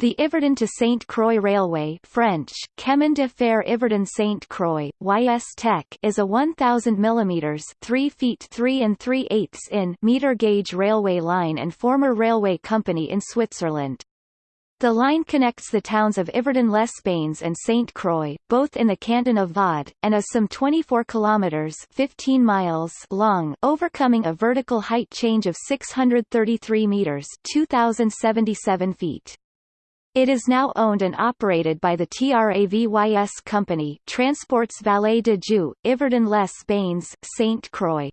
The Yverdon to Saint Croix Railway French, Chemin de Fer Yverdon Saint Croix YS Tech is a 1,000 mm 3 feet 3 and 3 eighths in meter gauge railway line and former railway company in Switzerland. The line connects the towns of Yverdon-les-Bains and Saint Croix, both in the canton of Vaud, and is some 24 kilometers 15 miles long, overcoming a vertical height change of 633 meters 2077 feet. It is now owned and operated by the TRAVYS company Transports Vallée de Joux, Yverdon les Bains, Saint Croix.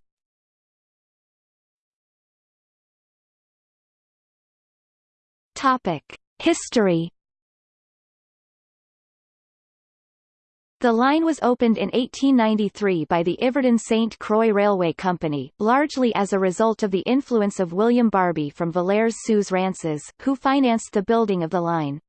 History The line was opened in 1893 by the Yverdon-St. Croix Railway Company, largely as a result of the influence of William Barbey from Valeyres-sous-Rances, who financed the building of the line.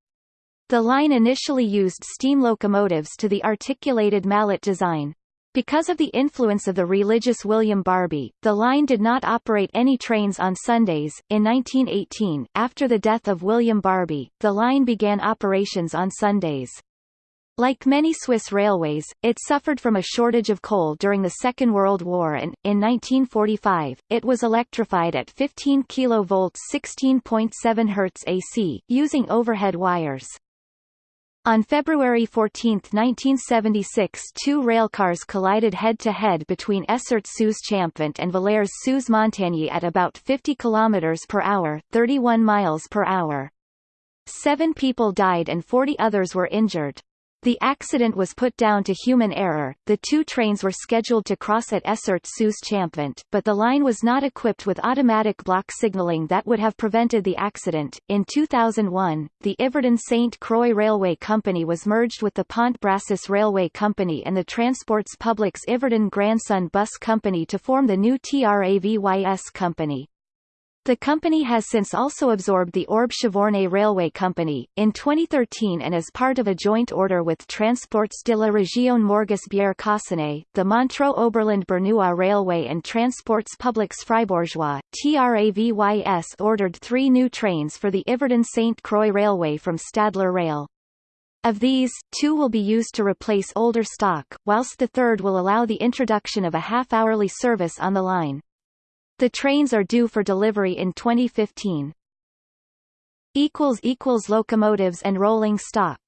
The line initially used steam locomotives to the articulated mallet design. Because of the influence of the religious William Barbey, the line did not operate any trains on Sundays. In 1918, after the death of William Barbey, the line began operations on Sundays. Like many Swiss railways, it suffered from a shortage of coal during the Second World War and, in 1945, it was electrified at 15 kV 16.7 Hz AC, using overhead wires. On February 14, 1976 two railcars collided head-to-head -head between Essert-sous-Champvent and Valeyres-sous-Montagny at about 50 km per hour 31 miles per hour. Seven people died and 40 others were injured. The accident was put down to human error. The two trains were scheduled to cross at Essert sous Champvent, but the line was not equipped with automatic block signaling that would have prevented the accident. In 2001, the Yverdon St. Croix Railway Company was merged with the Pont Brassus Railway Company and the Transports Publics Yverdon Grandson Bus Company to form the new TRAVYS company. The company has since also absorbed the Orbe Chavornay Railway Company, in 2013 and as part of a joint order with Transports de la Région Morges-Bière the Montreux Oberland Bernois Railway and Transports Publics Fribourgeois, TRAVYS ordered three new trains for the Yverdon-St. Croix Railway from Stadler Rail. Of these, two will be used to replace older stock, whilst the third will allow the introduction of a half-hourly service on the line. The trains are due for delivery in 2015. Locomotives and rolling stock